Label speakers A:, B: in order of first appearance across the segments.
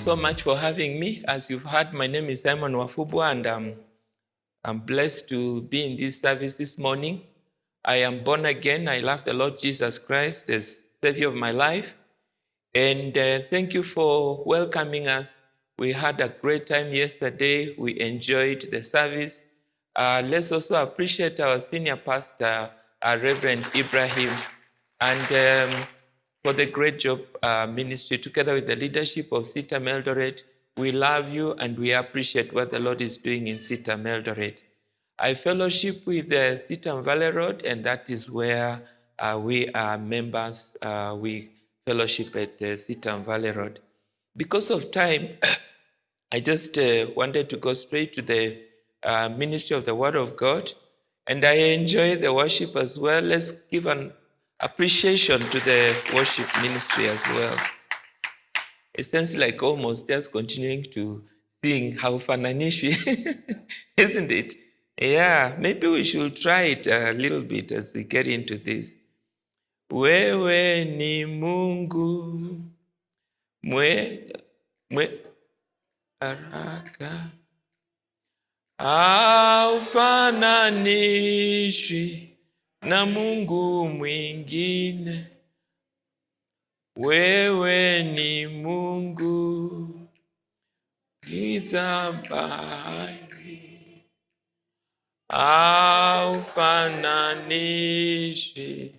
A: so much for having me. As you've heard, my name is Simon Wafubwa, and I'm blessed to be in this service this morning. I am born again. I love the Lord Jesus Christ as Savior of my life. And uh, thank you for welcoming us. We had a great time yesterday. We enjoyed the service. Uh, let's also appreciate our senior pastor, uh, Reverend Ibrahim, and um, for the great job uh, ministry together with the leadership of CITAM Eldoret. We love you and we appreciate what the Lord is doing in CITAM Eldoret. I fellowship with uh, CITAM Valley Road, and that is where uh, we are members. Uh, we fellowship at uh, CITAM Valley Road. Because of time, I just uh, wanted to go straight to the uh, ministry of the Word of God, and I enjoy the worship as well. Let's give an appreciation to the worship ministry as well. It sounds like almost just continuing to sing how fananishi, isn't it? Yeah, maybe we should try it a little bit as we get into this. Wewe ni Mungu mwe, mwe haraka haufananishwi na Mungu mwingine. Wewe ni Mungu giza bahari, haufananishwi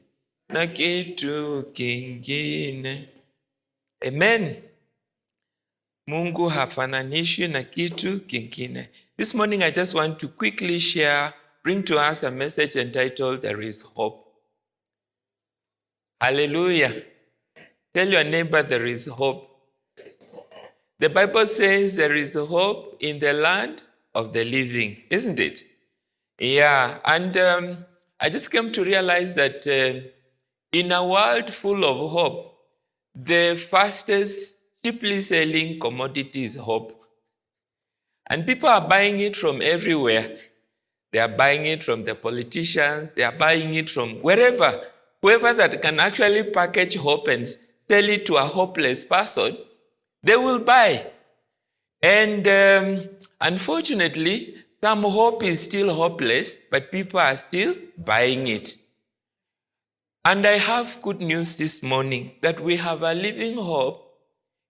A: na kitu kingine. Amen. Mungu hafananishi na kitu kingine. This morning I just want to quickly share, bring to us a message entitled There is Hope. Hallelujah. Tell your neighbor there is hope. The Bible says there is hope in the land of the living, isn't it? Yeah, and um, I just came to realize that uh, in a world full of hope, the fastest, cheaply selling commodity is hope. And people are buying it from everywhere. They are buying it from the politicians, they are buying it from wherever. Whoever that can actually package hope and sell it to a hopeless person, they will buy. And um, unfortunately, some hope is still hopeless, but people are still buying it. And I have good news this morning that we have a living hope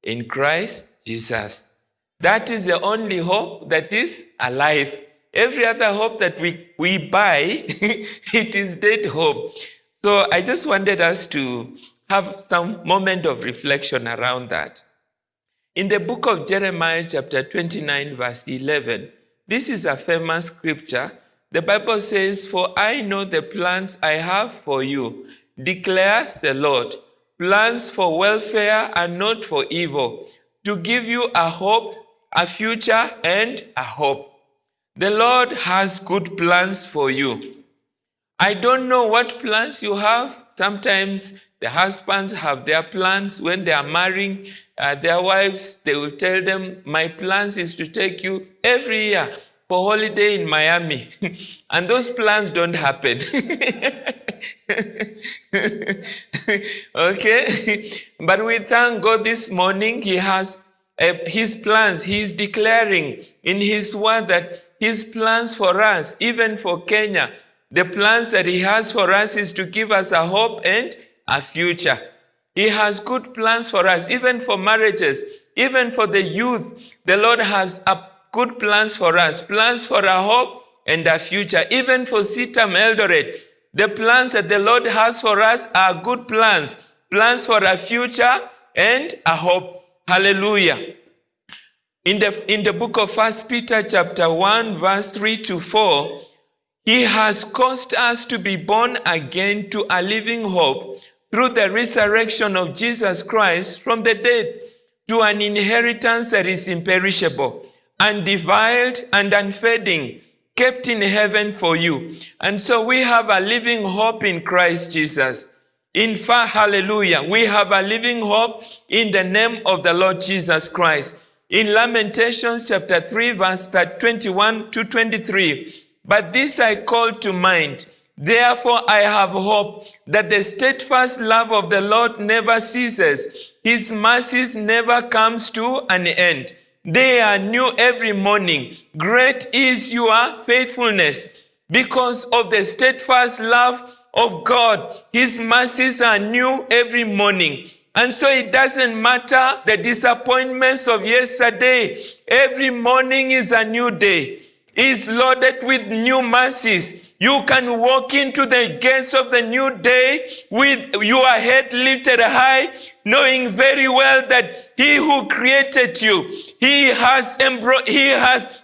A: in Christ Jesus. That is the only hope that is alive. Every other hope that we, we buy, it is dead hope. So I just wanted us to have some moment of reflection around that. In the book of Jeremiah, chapter 29, verse 11, this is a famous scripture. The Bible says, For I know the plans I have for you, declares the Lord, plans for welfare and not for evil, to give you a hope, a future, and a hope. The Lord has good plans for you. I don't know what plans you have. Sometimes the husbands have their plans when they are marrying uh, their wives. They will tell them, My plans is to take you every year for holiday in Miami. and those plans don't happen. okay? But we thank God this morning, He has uh, His plans. He is declaring in His word that His plans for us, even for Kenya, the plans that He has for us is to give us a hope and a future. He has good plans for us, even for marriages, even for the youth. The Lord has a good plans for us, plans for a hope and a future, even for CITAM Eldoret. The plans that the Lord has for us are good plans, plans for a future and a hope. Hallelujah. In the, in the book of First Peter chapter 1 verse 3 to 4, he has caused us to be born again to a living hope through the resurrection of Jesus Christ from the dead to an inheritance that is imperishable, and undefiled and unfading, kept in heaven for you. And so we have a living hope in Christ Jesus. In fact, hallelujah, we have a living hope in the name of the Lord Jesus Christ. In Lamentations chapter 3 verse 21 to 23, but this I call to mind, Therefore I have hope that the steadfast love of the Lord never ceases, His mercies never comes to an end. They are new every morning. Great is your faithfulness. Because of the steadfast love of God, His mercies are new every morning. And so it doesn't matter the disappointments of yesterday. Every morning is a new day. Is loaded with new mercies. You can walk into the gates of the new day with your head lifted high, knowing very well that He who created you, He has He has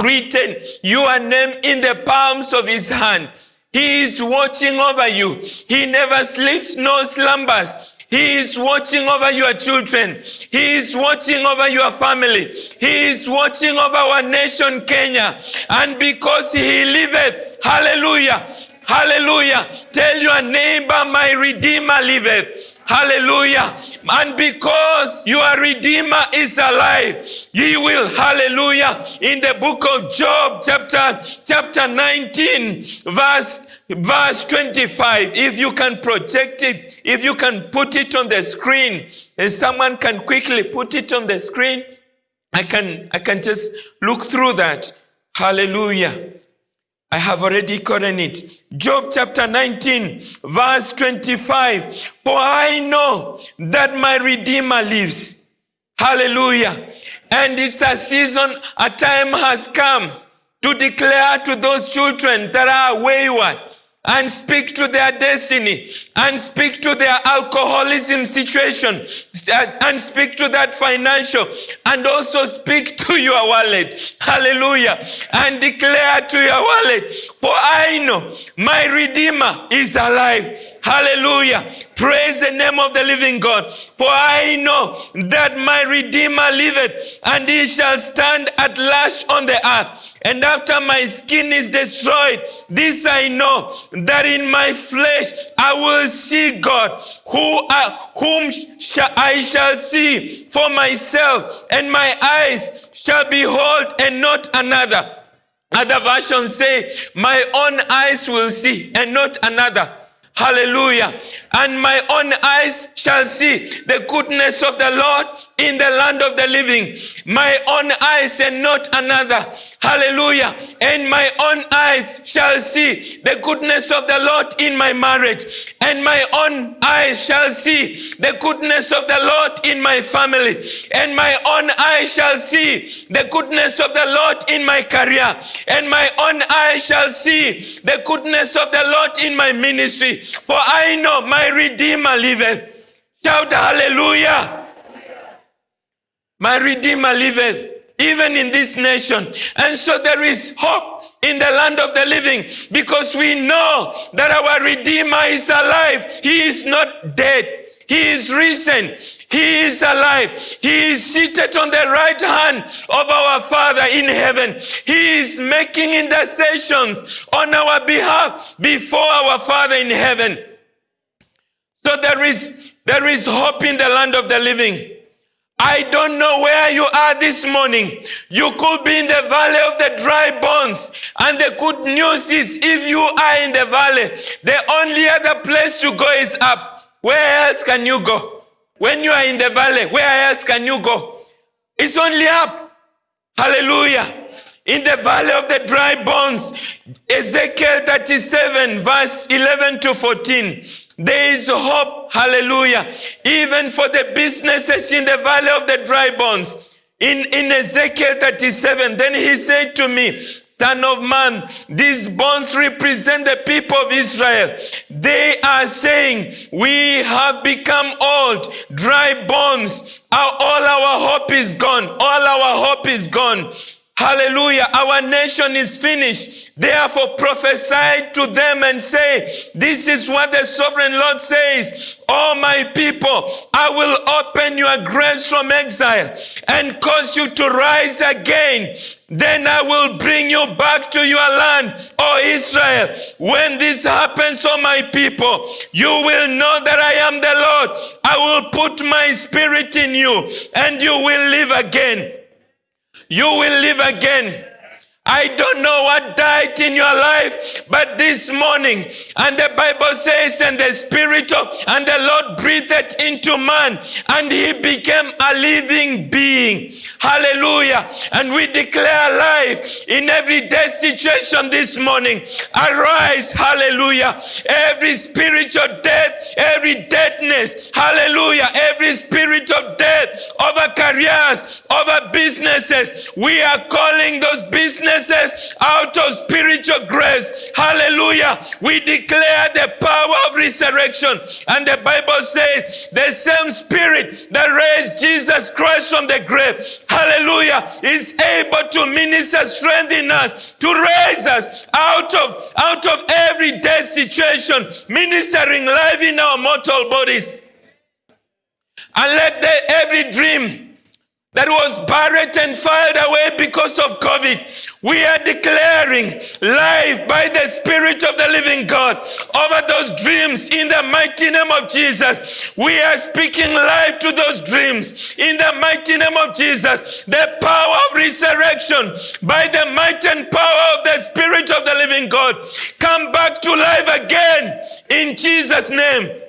A: written your name in the palms of His hand. He is watching over you. He never sleeps nor slumbers. He is watching over your children. He is watching over your family. He is watching over our nation, Kenya. And because He liveth, hallelujah, hallelujah, tell your neighbor, my Redeemer liveth. Hallelujah. And because your Redeemer is alive, ye will, hallelujah, in the book of Job, chapter, chapter 19, verse, verse 25. If you can project it, if you can put it on the screen, and someone can quickly put it on the screen, I can, I can just look through that. Hallelujah. I have already gotten it. Job chapter 19, verse 25. For I know that my Redeemer lives. Hallelujah. And it's a season, a time has come to declare to those children that are wayward and speak to their destiny and speak to their alcoholism situation and speak to that financial and also speak to your wallet. Hallelujah. And declare to your wallet, for I know my Redeemer is alive. Hallelujah. Praise the name of the living God. For I know that my Redeemer liveth, and he shall stand at last on the earth. And after my skin is destroyed, this I know that in my flesh I will see God, who uh, whom I shall see for myself, and my eyes shall behold and not another. Other versions say, My own eyes will see and not another. Hallelujah. And my own eyes shall see the goodness of the Lord in the land of the living. My own eyes and not another. Hallelujah. And my own eyes shall see the goodness of the Lord in my marriage. And my own eyes shall see the goodness of the Lord in my family. And my own eyes shall see the goodness of the Lord in my career. And my own eyes shall see the goodness of the Lord in my ministry. For I know my Redeemer liveth. Shout hallelujah. My Redeemer liveth even in this nation. And so there is hope in the land of the living because we know that our Redeemer is alive. He is not dead. He is risen. He is alive. He is seated on the right hand of our Father in heaven. He is making intercessions on our behalf before our Father in heaven. So there is, there is hope in the land of the living. I don't know where you are this morning. You could be in the valley of the dry bones. And the good news is if you are in the valley, the only other place to go is up. Where else can you go? When you are in the valley, where else can you go? It's only up. Hallelujah. In the valley of the dry bones, Ezekiel 37, verse 11 to 14. There is hope, hallelujah, even for the businesses in the valley of the dry bones. In, in Ezekiel 37, then he said to me, Son of man, these bones represent the people of Israel. They are saying, We have become old, dry bones. Our, all our hope is gone. All our hope is gone. Hallelujah. Our nation is finished. Therefore prophesy to them and say, this is what the sovereign Lord says. Oh my people, I will open your graves from exile and cause you to rise again. Then I will bring you back to your land, oh Israel. When this happens, oh my people, you will know that I am the Lord. I will put my spirit in you and you will live again. You will live again. I don't know what died in your life, but this morning, and the Bible says, and the Spirit of, and the Lord breathed into man, and he became a living being. Hallelujah. And we declare life in every death situation this morning. Arise. Hallelujah. Every spiritual death, every deadness. Hallelujah. Every spirit of death over careers, over businesses. We are calling those businesses out of spiritual grace. Hallelujah. We declare the power of resurrection. And the Bible says the same spirit that raised Jesus Christ from the grave, hallelujah, is able to minister strength in us, to raise us out of, out of every death situation, ministering life in our mortal bodies. And let the, every dream that was buried and filed away because of COVID. We are declaring life by the Spirit of the living God over those dreams in the mighty name of Jesus. We are speaking life to those dreams in the mighty name of Jesus. The power of resurrection by the might and power of the Spirit of the living God come back to life again in Jesus' name.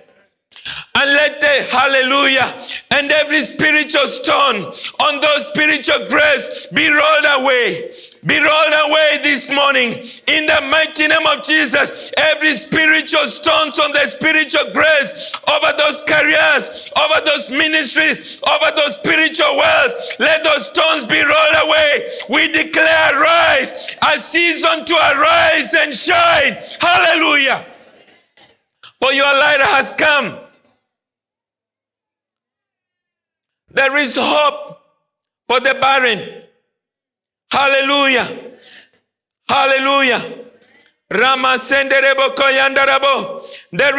A: And let the hallelujah and every spiritual stone on those spiritual grace be rolled away. Be rolled away this morning in the mighty name of Jesus. Every spiritual stones on the spiritual grace over those careers, over those ministries, over those spiritual wells. Let those stones be rolled away. We declare rise, a season to arise and shine. Hallelujah. For your light has come There is hope for the barren. Hallelujah. Hallelujah. There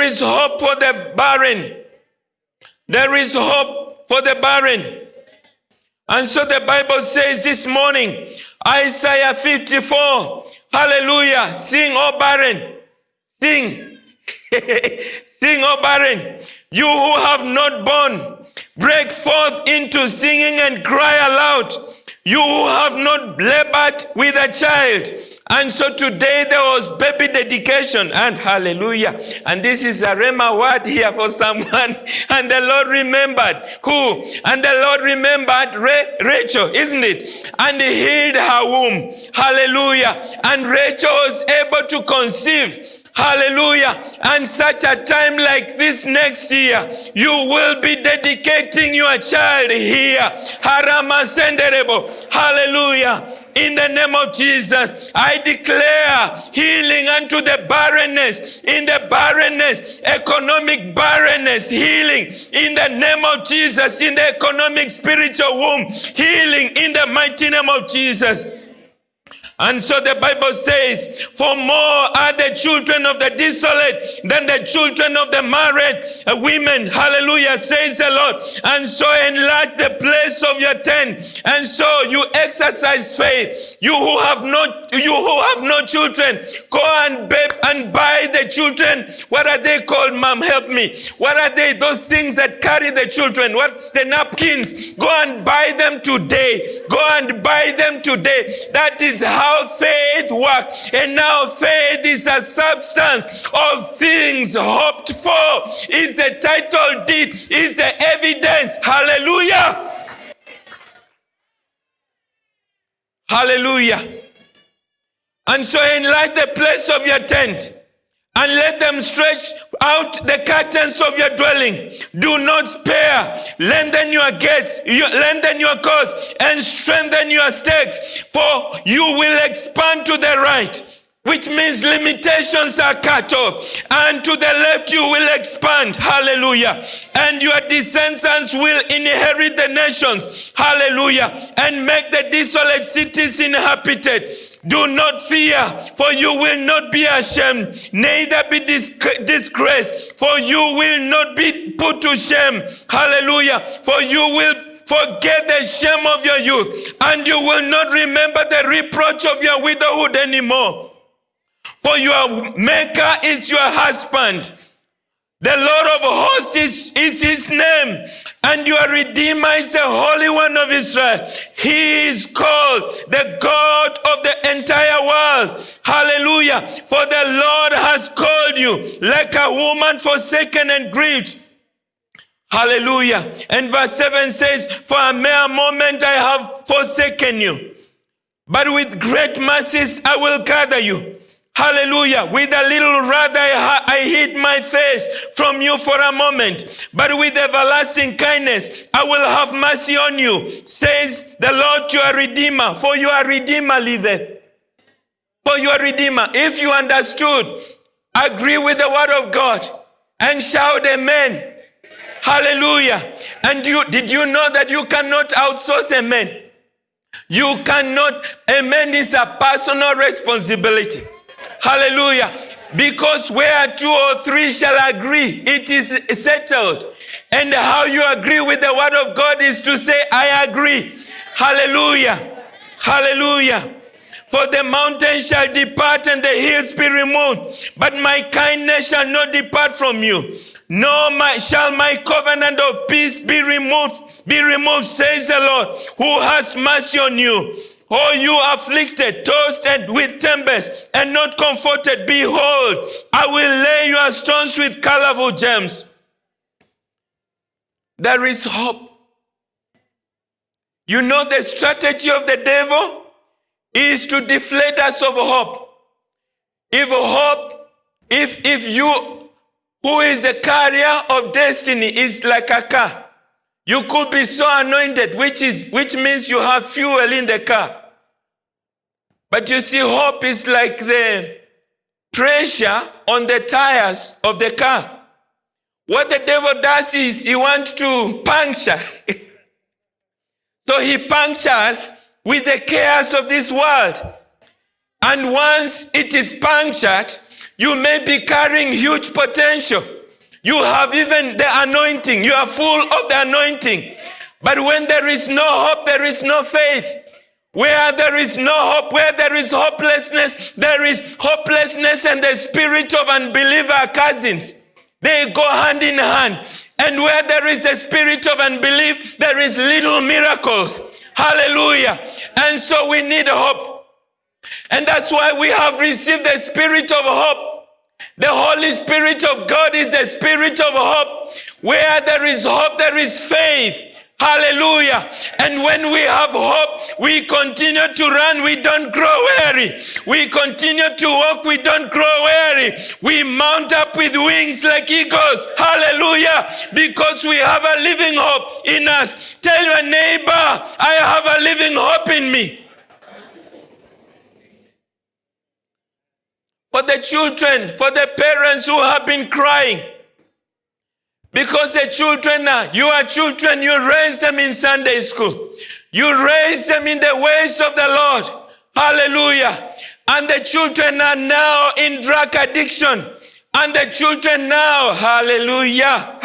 A: is hope for the barren. There is hope for the barren. And so the Bible says this morning, Isaiah 54, hallelujah, sing, O barren, sing, sing, O barren, you who have not born, Break forth into singing and cry aloud. You who have not labored with a child. And so today there was baby dedication and hallelujah. And this is a Rhema word here for someone. And the Lord remembered who? And the Lord remembered Rachel, isn't it? And he healed her womb. Hallelujah. And Rachel was able to conceive Hallelujah. And such a time like this next year, you will be dedicating your child here. Harama senderebo. Hallelujah. In the name of Jesus, I declare healing unto the barrenness, in the barrenness, economic barrenness, healing in the name of Jesus, in the economic spiritual womb, healing in the mighty name of Jesus. And so the Bible says, For more are the children of the desolate than the children of the married women. Hallelujah, says the Lord. And so enlarge the place of your tent. And so you exercise faith. You who have not, you who have no children, go and babe and buy the children. What are they called, mom? Help me. What are they? Those things that carry the children. What? The napkins. Go and buy them today. Go and buy them today. That is how how faith works. And now faith is a substance of things hoped for. Is the title deed, is the evidence. Hallelujah. Hallelujah. And so enlight the place of your tent and let them stretch out the curtains of your dwelling. Do not spare. Lengthen your gates, you, lengthen your course, and strengthen your stakes, for you will expand to the right. Which means limitations are cut off, and to the left you will expand. Hallelujah. And your descendants will inherit the nations. Hallelujah. And make the desolate cities inhabited. Do not fear, for you will not be ashamed, neither be disgraced, for you will not be put to shame. Hallelujah. For you will forget the shame of your youth, and you will not remember the reproach of your widowhood anymore. For your maker is your husband. The Lord of hosts is, is his name, and your Redeemer is the Holy One of Israel. He is called the God of the entire world. Hallelujah. For the Lord has called you like a woman forsaken and grieved. Hallelujah. And verse 7 says, For a mere moment I have forsaken you, but with great mercies I will gather you. Hallelujah. With a little wrath I, I hid my face from you for a moment, but with everlasting kindness I will have mercy on you, says the Lord your Redeemer. For your Redeemer liveth. For your Redeemer. If you understood, agree with the word of God and shout amen. Hallelujah. And you did you know that you cannot outsource amen? You cannot, amen is a personal responsibility. Hallelujah. Because where two or three shall agree, it is settled. And how you agree with the word of God is to say, I agree. Hallelujah. Hallelujah. For the mountains shall depart and the hills be removed, but my kindness shall not depart from you, nor my, shall my covenant of peace be removed, be removed, says the Lord, who has mercy on you. Oh, you afflicted, tossed with tempest, and not comforted, behold, I will lay your stones with colorful gems. There is hope. You know the strategy of the devil is to deflate us of hope. If hope, if if you who is the carrier of destiny is like a car, you could be so anointed, which is which means you have fuel in the car. But you see, hope is like the pressure on the tires of the car. What the devil does is he wants to puncture. so he punctures with the cares of this world. And once it is punctured, you may be carrying huge potential. You have even the anointing. You are full of the anointing. But when there is no hope, there is no faith. Where there is no hope, where there is hopelessness, there is hopelessness and the spirit of unbeliever cousins. They go hand in hand. And where there is a spirit of unbelief, there is little miracles. Hallelujah. And so we need hope. And that's why we have received the spirit of hope. The Holy Spirit of God is a spirit of hope. Where there is hope, there is faith. Hallelujah. And when we have hope, we continue to run, we don't grow weary. We continue to walk, we don't grow weary. We mount up with wings like eagles. Hallelujah. Because we have a living hope in us. Tell your neighbor, I have a living hope in me. For the children, for the parents who have been crying, because the children are, you are children, you raise them in Sunday school. You raise them in the ways of the Lord. Hallelujah. And the children are now in drug addiction. And the children now, hallelujah,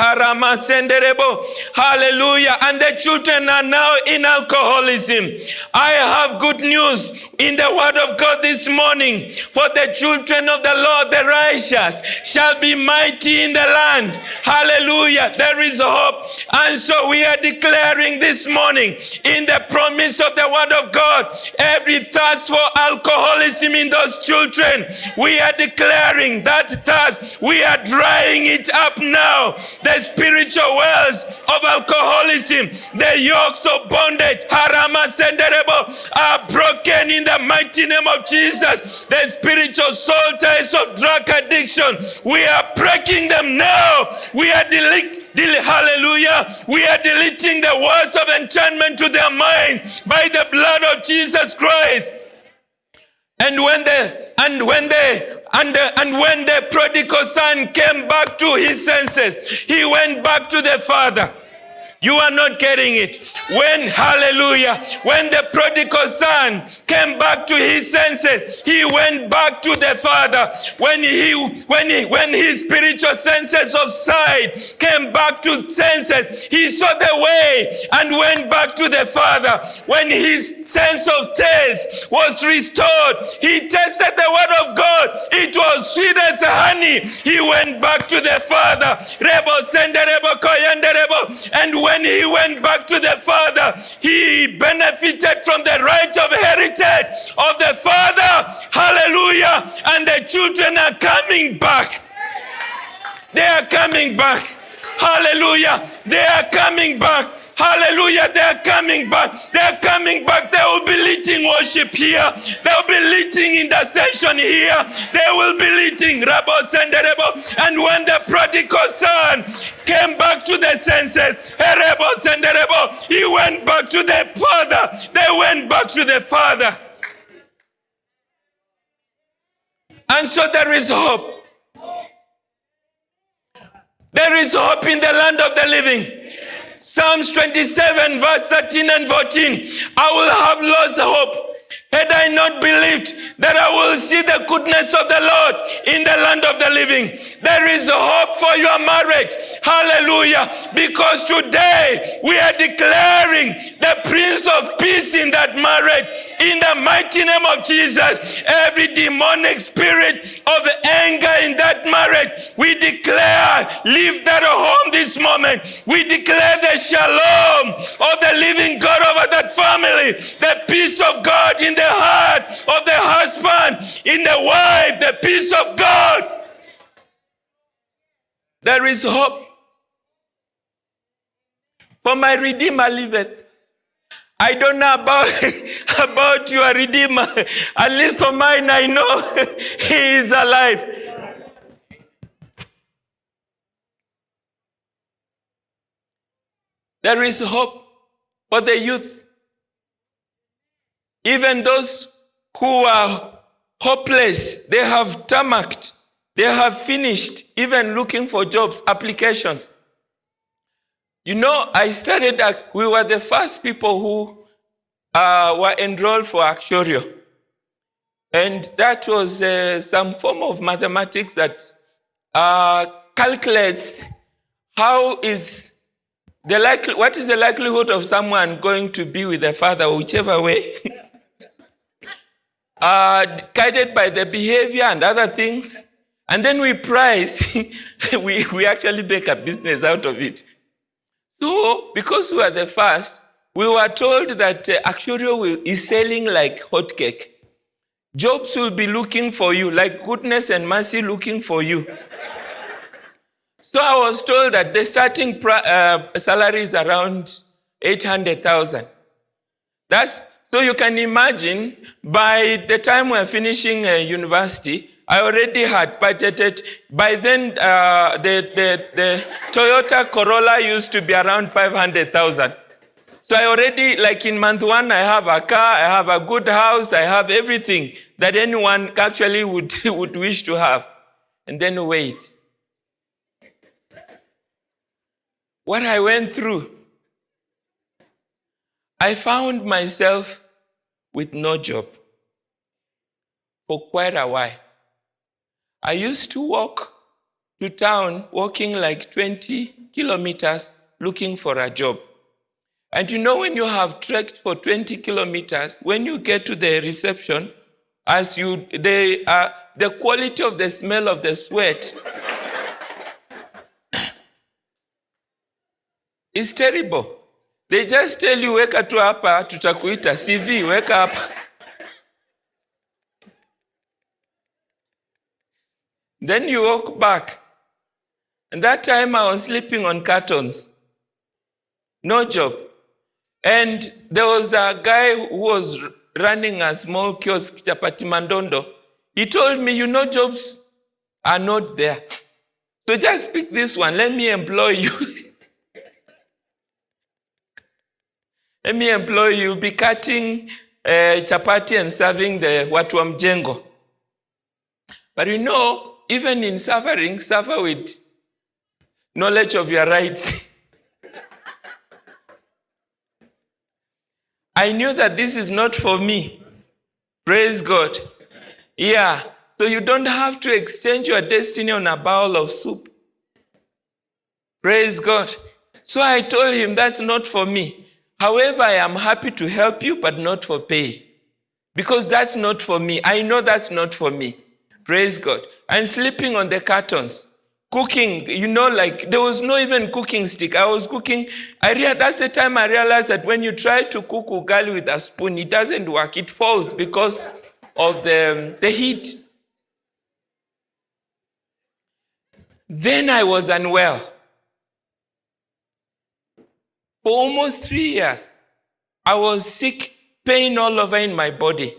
A: hallelujah, and the children are now in alcoholism. I have good news in the word of God this morning. For the children of the Lord, the righteous, shall be mighty in the land. Hallelujah. There is hope. And so we are declaring this morning in the promise of the word of God, every thirst for alcoholism in those children, we are declaring that thirst, we are drying it up now. The spiritual wells of alcoholism, the yokes of bondage, harama senderebo, are broken in the mighty name of Jesus. The spiritual soul ties of drug addiction, we are breaking them now. We are deleting hallelujah. We are deleting the words of enchantment to their minds by the blood of Jesus Christ. And when the and when the and, the, and when the prodigal son came back to his senses, he went back to the father. You are not getting it. When, hallelujah, when the prodigal son came back to his senses, he went back to the father. When he, when he, when his spiritual senses of sight came back to senses, he saw the way and went back to the father. When his sense of taste was restored, he tasted the word of God. It was sweet as honey. He went back to the father. Rebo, send rebo, and when when he went back to the Father, he benefited from the right of heritage of the Father. Hallelujah. Hallelujah. And the children are coming back. They are coming back. Hallelujah. They are coming back. Hallelujah. They are coming back. They are coming back. They will be leading worship here. They will be leading intercession here. They will be leading Rabos and when the prodigal son came back to the senses, he went back to the father. They went back to the father. And so there is hope. There is hope in the land of the living. Psalms 27, verse 13 and 14. I will have lost hope had I not believed that I will see the goodness of the Lord in the land of the living. There is hope for your marriage. Hallelujah. Because today we are declaring the Prince of Peace in that marriage. In the mighty name of Jesus, every demonic spirit of anger in that marriage, we declare, leave that home this moment. We declare the shalom of the living God over that family, the peace of God in the heart of the husband, in the wife, the peace of God. There is hope. For my Redeemer liveth. I don't know about, about your Redeemer. At least for mine, I know he is alive. There is hope for the youth. Even those who are hopeless, they have tarmacked, they have finished even looking for jobs, applications. You know, I started, we were the first people who uh, were enrolled for actuarial. And that was uh, some form of mathematics that uh, calculates how is the likely, what is the likelihood of someone going to be with their father, whichever way. uh, guided by the behavior and other things. And then we price, we, we actually make a business out of it. So, because we are the first, we were told that uh, Actuarial is selling like hotcake. Jobs will be looking for you, like goodness and mercy looking for you. so I was told that the starting uh, salary is around 800,000. That's so you can imagine by the time we're finishing uh, university, I already had budgeted. By then, uh, the, the, the Toyota Corolla used to be around 500,000. So I already, like in month one, I have a car, I have a good house, I have everything that anyone actually would, would wish to have. And then wait. What I went through, I found myself with no job for quite a while. I used to walk to town, walking like 20 kilometers looking for a job. And you know, when you have trekked for 20 kilometers, when you get to the reception, as you, they, uh, the quality of the smell of the sweat is terrible. They just tell you, weka tu hapa, tutakuita CV, weka hapa. Then you walk back. And that time I was sleeping on cartons. No job. And there was a guy who was running a small kiosk, Chapati Mandondo. He told me, you know, jobs are not there. So just pick this one. Let me employ you. Let me employ you. Be cutting uh, chapati and serving the watu wa mjengo. But you know, even in suffering, suffer with knowledge of your rights. I knew that this is not for me. Praise God. Yeah. So you don't have to exchange your destiny on a bowl of soup. Praise God. So I told him that's not for me. However, I am happy to help you, but not for pay. Because that's not for me. I know that's not for me. Praise God. And sleeping on the cartons. Cooking, you know, like there was no even cooking stick. I was cooking. I rea- that's the time I realized that when you try to cook ugali with a spoon, it doesn't work. It falls because of the, um, the heat. Then I was unwell. For almost three years, I was sick, pain all over in my body.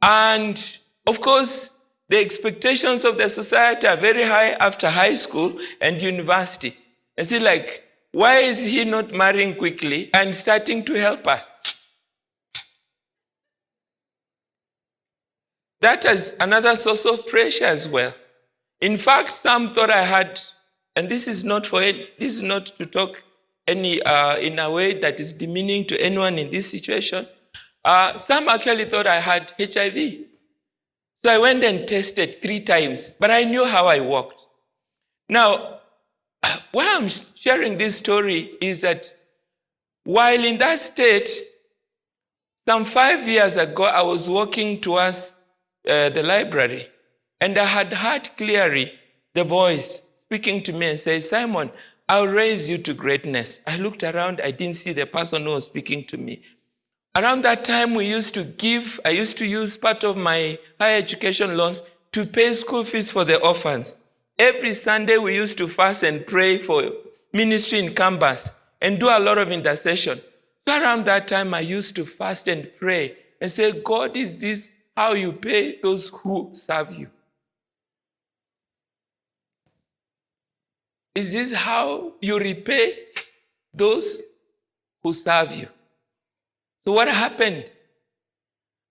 A: And of course, the expectations of the society are very high after high school and university. And see, like, why is he not marrying quickly and starting to help us? That is another source of pressure as well. In fact, some thought I had, and this is not for it, this is not to talk any uh, in a way that is demeaning to anyone in this situation. Uh, some actually thought I had HIV. So I went and tested three times, but I knew how I walked. Now, why I'm sharing this story is that while in that state, some five years ago, I was walking towards uh, the library, and I had heard clearly the voice speaking to me and say, Simon, I'll raise you to greatness. I looked around, I didn't see the person who was speaking to me. Around that time, we used to give, I used to use part of my higher education loans to pay school fees for the orphans. Every Sunday, we used to fast and pray for ministry in campus and do a lot of intercession. So around that time, I used to fast and pray and say, God, is this how you pay those who serve you. Is this how you repay those who serve you? So, what happened?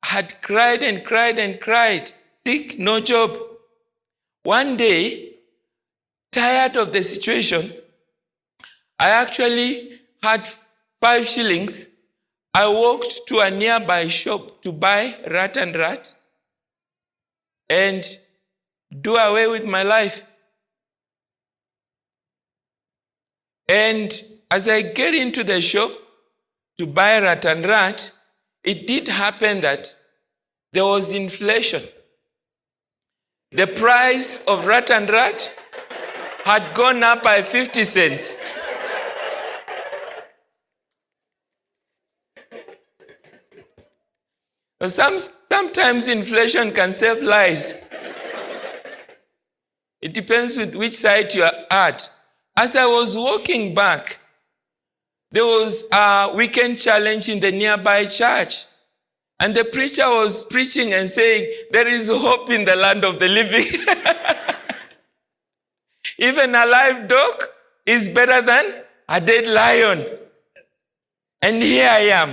A: I had cried and cried and cried, sick, no job. One day, tired of the situation, I actually had five shillings I walked to a nearby shop to buy rat and rat and do away with my life. And as I get into the shop to buy rat and rat, it did happen that there was inflation. The price of rat and rat had gone up by 50 cents. Some, sometimes inflation can save lives. It depends with which side you are at. As I was walking back, there was a weekend challenge in the nearby church. And the preacher was preaching and saying, There is hope in the land of the living. Even a live dog is better than a dead lion. And here I am.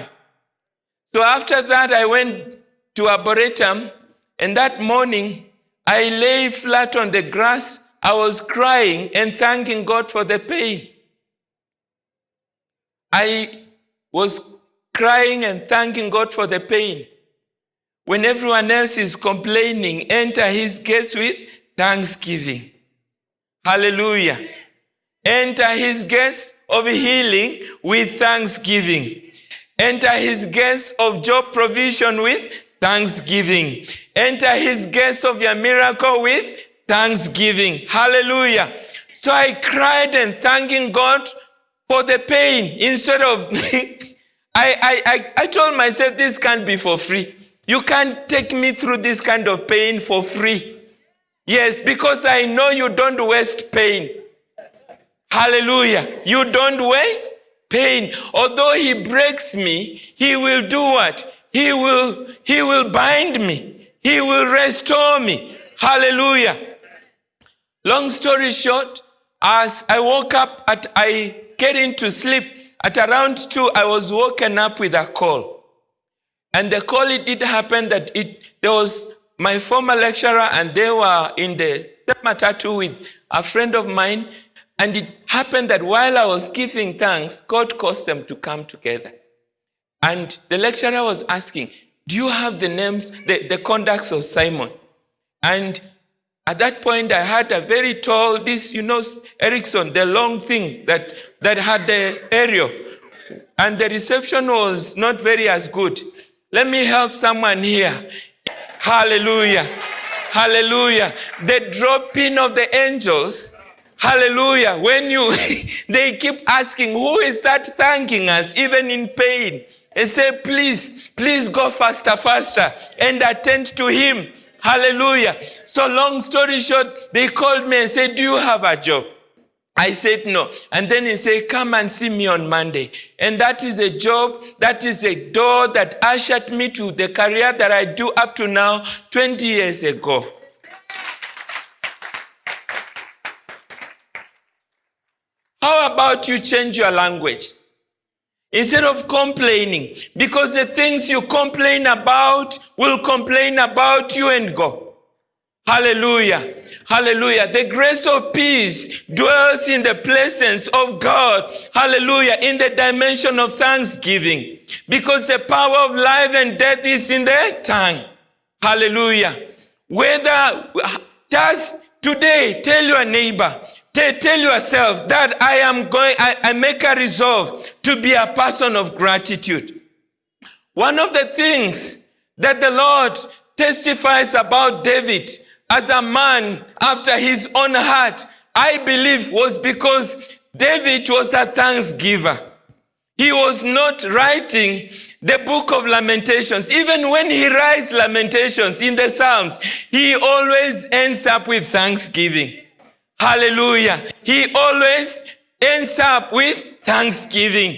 A: So after that, I went to Arboretum, and that morning, I lay flat on the grass. I was crying and thanking God for the pain. I was crying and thanking God for the pain. When everyone else is complaining, enter his gates with thanksgiving. Hallelujah. Enter his gates of healing with thanksgiving. Enter his gates of job provision with thanksgiving. Enter his gates of your miracle with thanksgiving. Hallelujah. So I cried and thanking God for the pain instead of I, I, I, told myself this can't be for free. You can't take me through this kind of pain for free. Yes, because I know you don't waste pain. Hallelujah. You don't waste pain. Although he breaks me, he will do what? He will, he will bind me. He will restore me. Hallelujah. Long story short, as I woke up at, I get into sleep at around two, I was woken up with a call. And the call, it did happen that it, there was my former lecturer and they were in the same matatu with a friend of mine and it happened that while I was giving thanks, God caused them to come together. And the lecturer was asking, Do you have the names, the, the contacts of Simon? And at that point, I had a very tall, this, you know, Ericsson, the long thing that, that had the aerial. And the reception was not very as good. Let me help someone here. Hallelujah. Hallelujah. The dropping of the angels Hallelujah. When you, they keep asking, who is that thanking us, even in pain? And say, please, please go faster, faster, and attend to him. Hallelujah. So long story short, they called me and said, do you have a job? I said no. And then he said, come and see me on Monday. And that is a job, that is a door that ushered me to the career that I do up to now 20 years ago. How about you change your language? Instead of complaining, because the things you complain about will complain about you and go. Hallelujah. Hallelujah. The grace of peace dwells in the presence of God. Hallelujah. In the dimension of thanksgiving. Because the power of life and death is in the tongue. Hallelujah. Whether just today tell your neighbor, tell yourself that I am going, I, I make a resolve to be a person of gratitude. One of the things that the Lord testifies about David as a man after his own heart, I believe was because David was a thanksgiver. He was not writing the book of Lamentations. Even when he writes Lamentations in the Psalms, he always ends up with thanksgiving. Hallelujah. He always ends up with thanksgiving.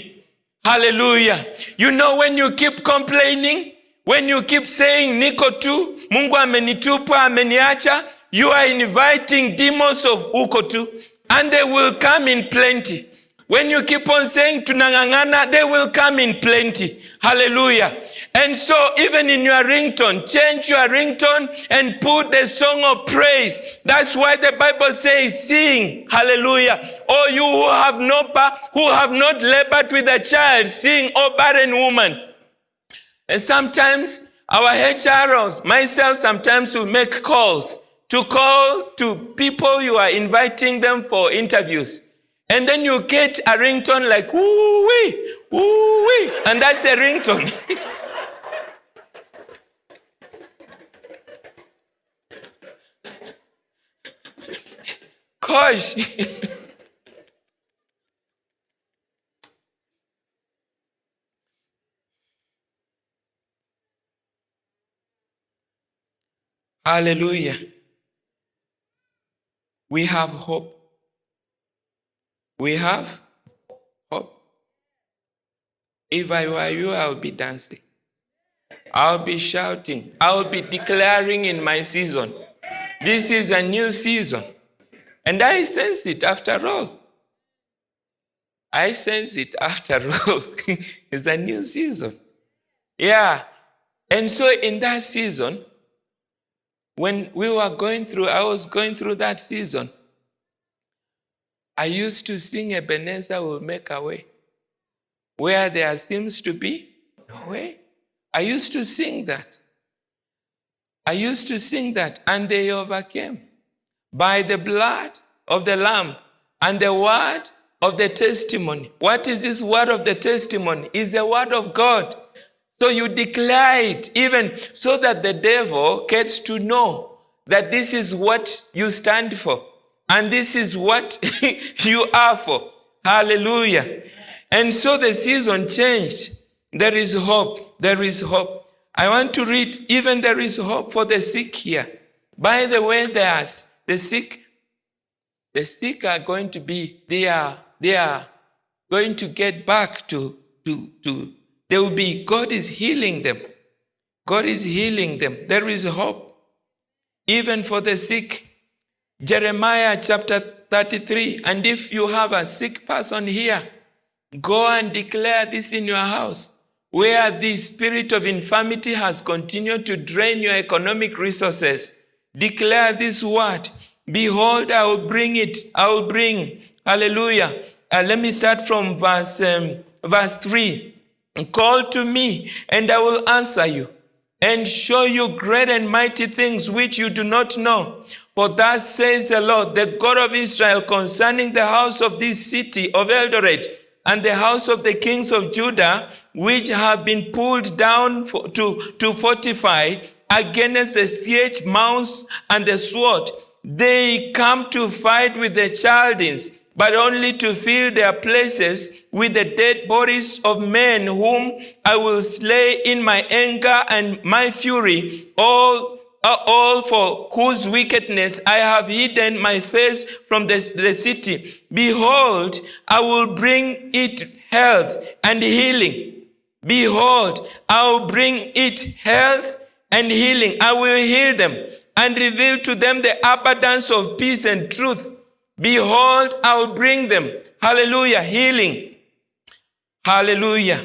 A: Hallelujah. You know, when you keep complaining, when you keep saying niko tu, Mungu amenitupa, ameniacha, you are inviting demons of uko tu, and they will come in plenty. When you keep on saying tunangangana, they will come in plenty. Hallelujah. And so even in your ringtone, change your ringtone and put the song of praise. That's why the Bible says, sing, hallelujah. Or you who have not, who have not labored with a child, sing, O barren woman. And sometimes our HROs, myself, sometimes will make calls to call to people you are inviting them for interviews. And then you get a ringtone like, woo wee, woo wee, and that's a ringtone. Gosh. Hallelujah. We have hope. We have hope. If I were you, I would be dancing. I'll be shouting. I'll be declaring in my season. This is a new season. And I sense it after all. I sense it after all. it's a new season. Yeah. And so in that season, when we were going through, I was going through that season. I used to sing Ebenezer will make a way. Where there seems to be no way. I used to sing that. I used to sing that, and they overcame by the blood of the Lamb and the word of the testimony. What is this word of the testimony? Is the word of God. So you declare it even so that the devil gets to know that this is what you stand for and this is what you are for. Hallelujah. And so the season changed. There is hope. There is hope. I want to read, even there is hope for the sick here. By the way, there's the sick. The sick are going to be, they are, they are going to get back to, to, to they will be, God is healing them. God is healing them. There is hope. Even for the sick. Jeremiah chapter 33. And if you have a sick person here, go and declare this in your house. Where the spirit of infirmity has continued to drain your economic resources. Declare this word. Behold, I will bring it. I will bring. Hallelujah. Uh, let me start from verse, um, verse 3. Call to me, and I will answer you, and show you great and mighty things which you do not know. For thus says the Lord, the God of Israel, concerning the house of this city of Eldoret, and the house of the kings of Judah, which have been pulled down for, to, to fortify against the siege mounts and the sword. They come to fight with the Chaldeans but only to fill their places with the dead bodies of men whom I will slay in my anger and my fury. All, are all for whose wickedness I have hidden my face from the, the city. Behold, I will bring it health and healing. Behold, I will bring it health and healing. I will heal them and reveal to them the abundance of peace and truth. Behold, I will bring them, hallelujah, healing. Hallelujah.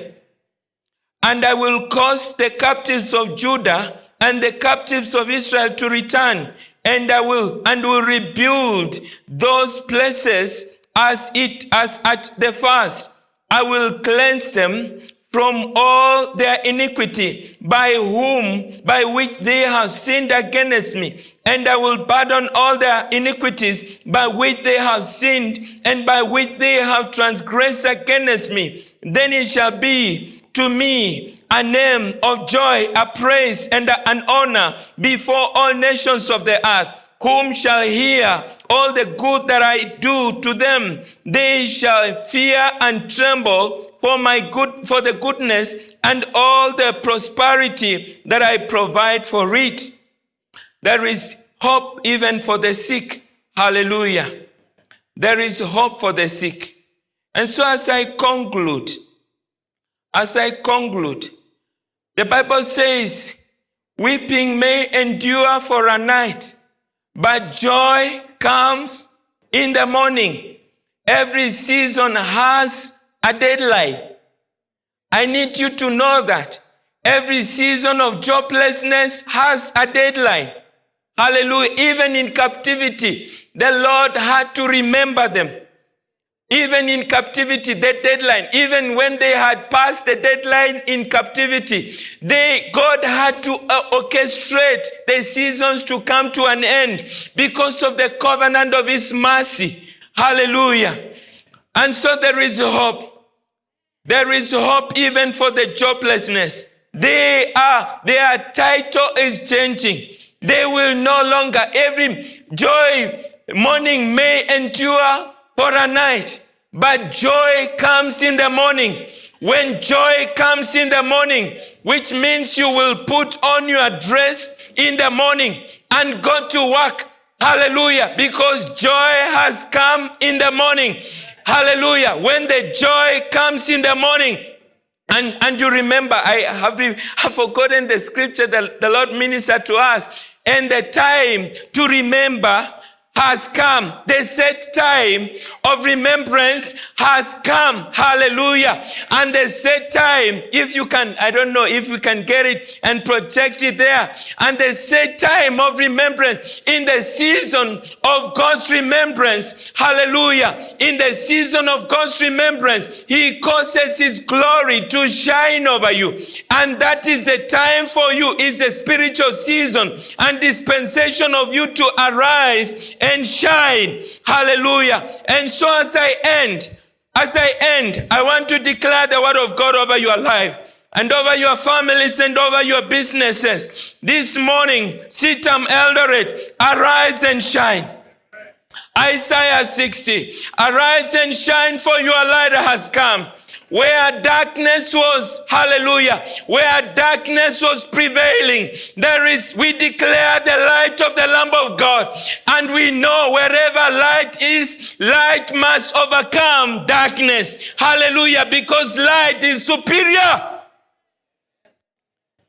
A: And I will cause the captives of Judah and the captives of Israel to return, and I will and will rebuild those places as it as at the first. I will cleanse them from all their iniquity by whom by which they have sinned against me. And i will pardon all their iniquities by which they have sinned and by which they have transgressed against me. Then it shall be to me a name of joy a praise and an honor before all nations of the earth. Whom shall hear all the good that I do to them, they shall fear and tremble for my good for the goodness and all the prosperity that I provide for it. There is hope even for the sick. Hallelujah. There is hope for the sick. And so as I conclude, as I conclude, the Bible says, weeping may endure for a night, but joy comes in the morning. Every season has a deadline. I need you to know that every season of joblessness has a deadline. Hallelujah. Even in captivity, the Lord had to remember them. Even in captivity, the deadline, even when they had passed the deadline in captivity, they, God had to uh, orchestrate the seasons to come to an end because of the covenant of His mercy. Hallelujah. And so there is hope. There is hope even for the joblessness. They are, their title is changing. They will no longer, every joy morning may endure for a night, but joy comes in the morning. When joy comes in the morning, which means you will put on your dress in the morning and go to work. Hallelujah. Because joy has come in the morning. Hallelujah. When the joy comes in the morning, and, and you remember, I have, have forgotten the scripture that the Lord ministered to us, and the time to remember has come. The set time of remembrance has come. Hallelujah. And the set time, if you can, I don't know if we can get it and project it there. And the set time of remembrance in the season of God's remembrance. Hallelujah. In the season of God's remembrance, He causes His glory to shine over you. And that is the time for you, is the spiritual season and dispensation of you to arise and shine. Hallelujah. And so as I end, as I end, I want to declare the word of God over your life and over your families and over your businesses. This morning, CITAM Eldoret, arise and shine. Isaiah 60, arise and shine for your light has come. Where darkness was, hallelujah, where darkness was prevailing, there is, we declare the light of the Lamb of God. And we know wherever light is, light must overcome darkness. Hallelujah, because light is superior.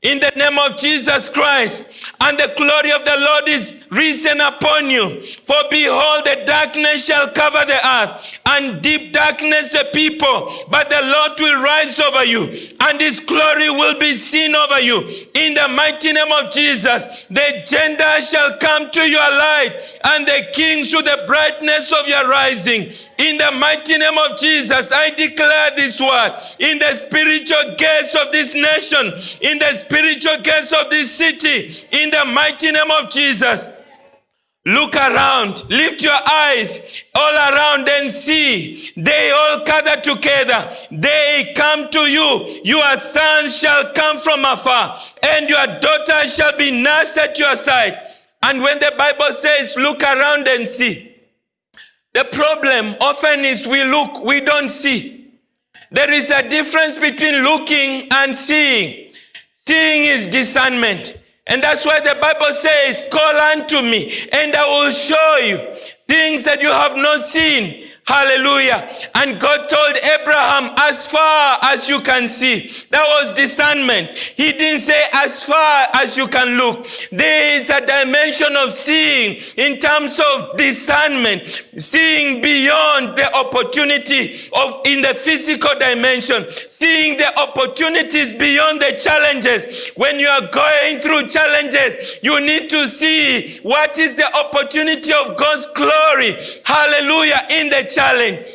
A: In the name of Jesus Christ, and the glory of the Lord is risen upon you. For behold, the darkness shall cover the earth, and deep darkness the people. But the Lord will rise over you, and his glory will be seen over you. In the mighty name of Jesus, the Gentiles shall come to your light, and the kings to the brightness of your rising. In the mighty name of Jesus, I declare this word in the spiritual gates of this nation, in the spiritual gates of this city, in the mighty name of Jesus. Look around, lift your eyes all around and see. They all gather together. They come to you. Your sons shall come from afar, and your daughter shall be nursed at your side. And when the Bible says, look around and see, the problem often is we look, we don't see. There is a difference between looking and seeing. Seeing is discernment, And that's why the Bible says, Call unto me, and I will show you things that you have not seen. Hallelujah. And God told Abraham, as far as you can see. That was discernment. He didn't say as far as you can look. There is a dimension of seeing in terms of discernment, seeing beyond the opportunity of in the physical dimension, seeing the opportunities beyond the challenges. When you are going through challenges, you need to see what is the opportunity of God's glory. Hallelujah. In the challenge.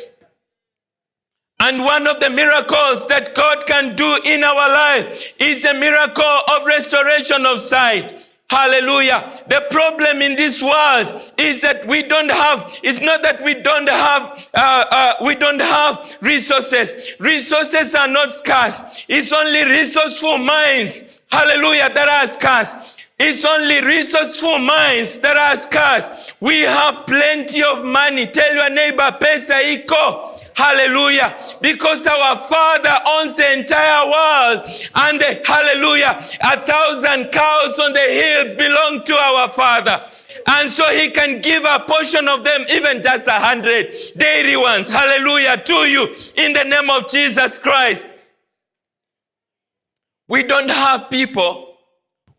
A: And one of the miracles that God can do in our life is a miracle of restoration of sight. Hallelujah. The problem in this world is that we don't have, it's not that we don't have, uh, uh, we don't have resources. Resources are not scarce. It's only resourceful minds. Hallelujah. That are scarce. It's only resourceful minds that are scarce. We have plenty of money. Tell your neighbor, pesa iko. Hallelujah. Because our Father owns the entire world. And the, hallelujah, a thousand cows on the hills belong to our Father. And so he can give a portion of them, even just a hundred dairy ones. Hallelujah to you in the name of Jesus Christ. We don't have people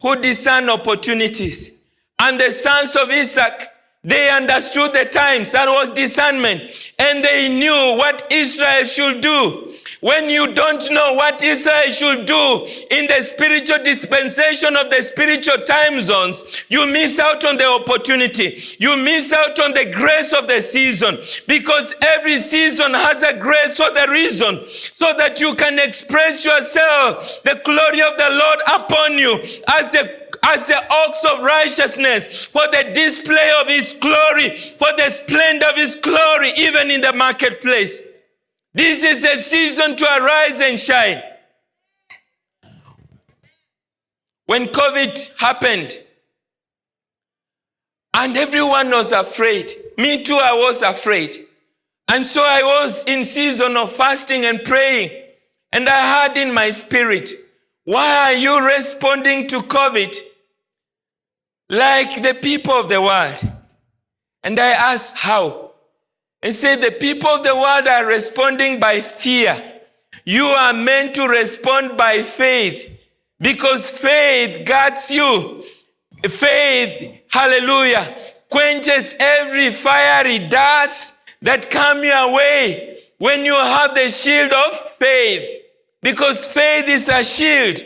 A: who discern opportunities. And the sons of Issachar, they understood the times. That was discernment. And they knew what Israel should do. When you don't know what Israel should do in the spiritual dispensation of the spiritual time zones, you miss out on the opportunity. You miss out on the grace of the season because every season has a grace for the reason so that you can express yourself, the glory of the Lord upon you as a as the ox of righteousness for the display of his glory, for the splendor of his glory, even in the marketplace. This is a season to arise and shine. When COVID happened, and everyone was afraid, me too, I was afraid. And so I was in season of fasting and praying. And I heard in my spirit, why are you responding to COVID like the people of the world? And I asked, how? And said, the people of the world are responding by fear. You are meant to respond by faith because faith guards you. Faith, hallelujah, quenches every fiery dart that come your way when you have the shield of faith. Because faith is a shield.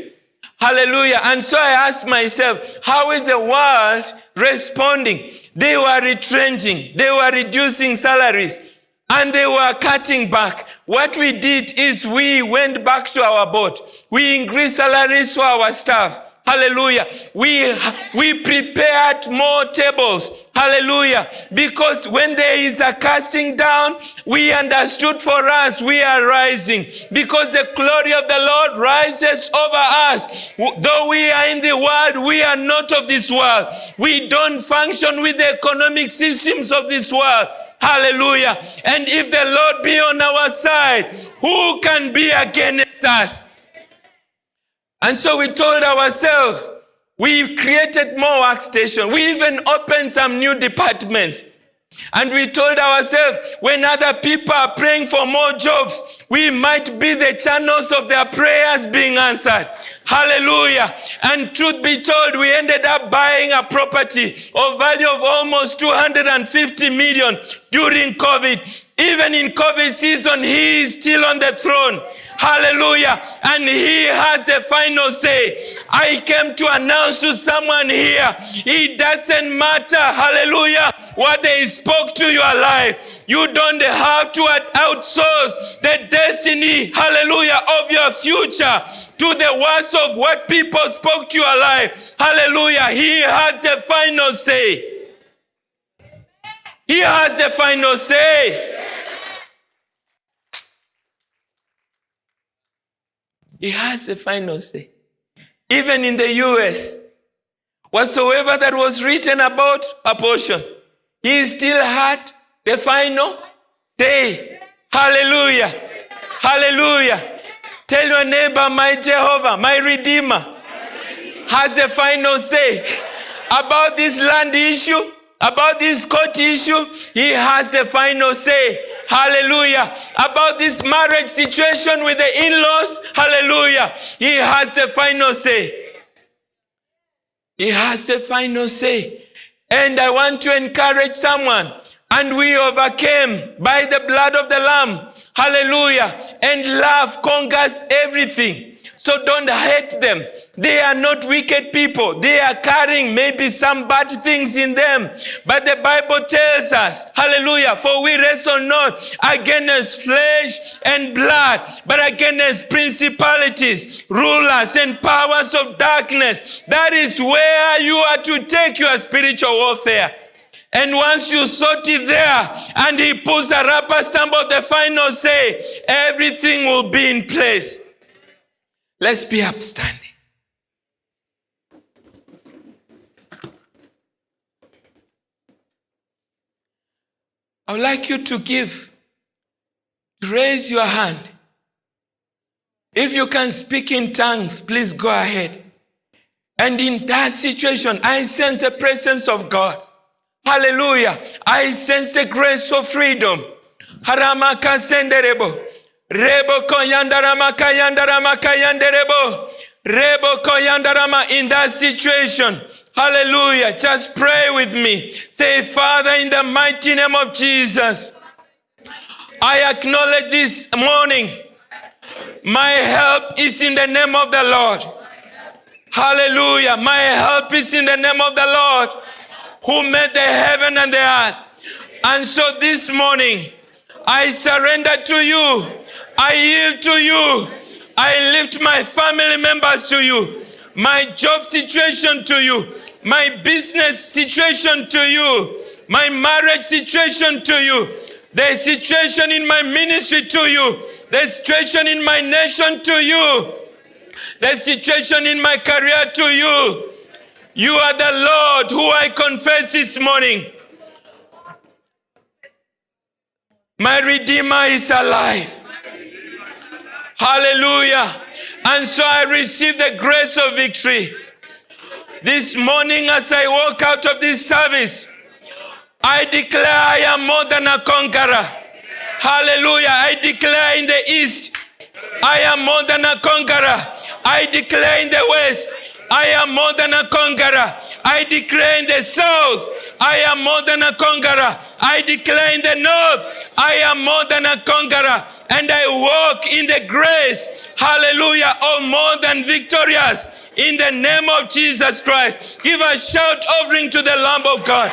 A: Hallelujah. And so I asked myself, how is the world responding? They were retrenching, they were reducing salaries, and they were cutting back. What we did is we went back to our boat. We increased salaries for our staff. Hallelujah. We, we prepared more tables. Hallelujah. Because when there is a casting down, we understood for us we are rising. Because the glory of the Lord rises over us. Though we are in the world, we are not of this world. We don't function with the economic systems of this world. Hallelujah. And if the Lord be on our side, who can be against us? And so we told ourselves, we created more workstations. We even opened some new departments. And we told ourselves, when other people are praying for more jobs, we might be the channels of their prayers being answered. Hallelujah. And truth be told, we ended up buying a property of value of almost 250 million during COVID. Even in COVID season, he is still on the throne. Hallelujah. And he has a final say. I came to announce to someone here, it doesn't matter, hallelujah, what they spoke to your life. You don't have to outsource the destiny, hallelujah, of your future to the words of what people spoke to your life. Hallelujah. He has the final say. He has a final say. He has the final say. Even in the US, whatsoever that was written about abortion, he still had the final say. Hallelujah. Hallelujah. Tell your neighbor, my Jehovah, my Redeemer, has a final say about this land issue, about this court issue. He has a final say. Hallelujah. About this marriage situation with the in laws. Hallelujah. He has a final say. He has a final say. And I want to encourage someone. And we overcame by the blood of the Lamb. Hallelujah. And love conquers everything. So don't hate them. They are not wicked people. They are carrying maybe some bad things in them. But the Bible tells us, hallelujah, for we wrestle not against flesh and blood, but against principalities, rulers, and powers of darkness. That is where you are to take your spiritual warfare. And once you sort it there, and he puts a rubber stamp of the final say, everything will be in place. Let's be upstanding. I would like you to give, raise your hand. If you can speak in tongues, please go ahead. And in that situation, I sense the presence of God. Hallelujah. I sense the grace of freedom. Haramaka senderebo. Rebo koyandarama kayandarama kayanderebo. Rebo koyandarama in that situation. Hallelujah. Just pray with me. Say, Father, in the mighty name of Jesus, I acknowledge this morning my help is in the name of the Lord. Hallelujah. My help is in the name of the Lord who made the heaven and the earth. And so this morning, I surrender to you. I yield to you. I lift my family members to you, my job situation to you, my business situation to you, my marriage situation to you, the situation in my ministry to you, the situation in my nation to you, the situation in my career to you. You are the Lord who I confess this morning. My Redeemer is alive. Hallelujah. And so I receive the grace of victory. This morning, as I walk out of this service, I declare I am more than a conqueror. Hallelujah. I declare in the east, I am more than a conqueror. I declare in the west, I am more than a conqueror. I declare in the south, I am more than a conqueror. I declare in the north, I am more than a conqueror. And I walk in the grace, hallelujah, of more than victorious in the name of Jesus Christ. Give a shout offering to the Lamb of God.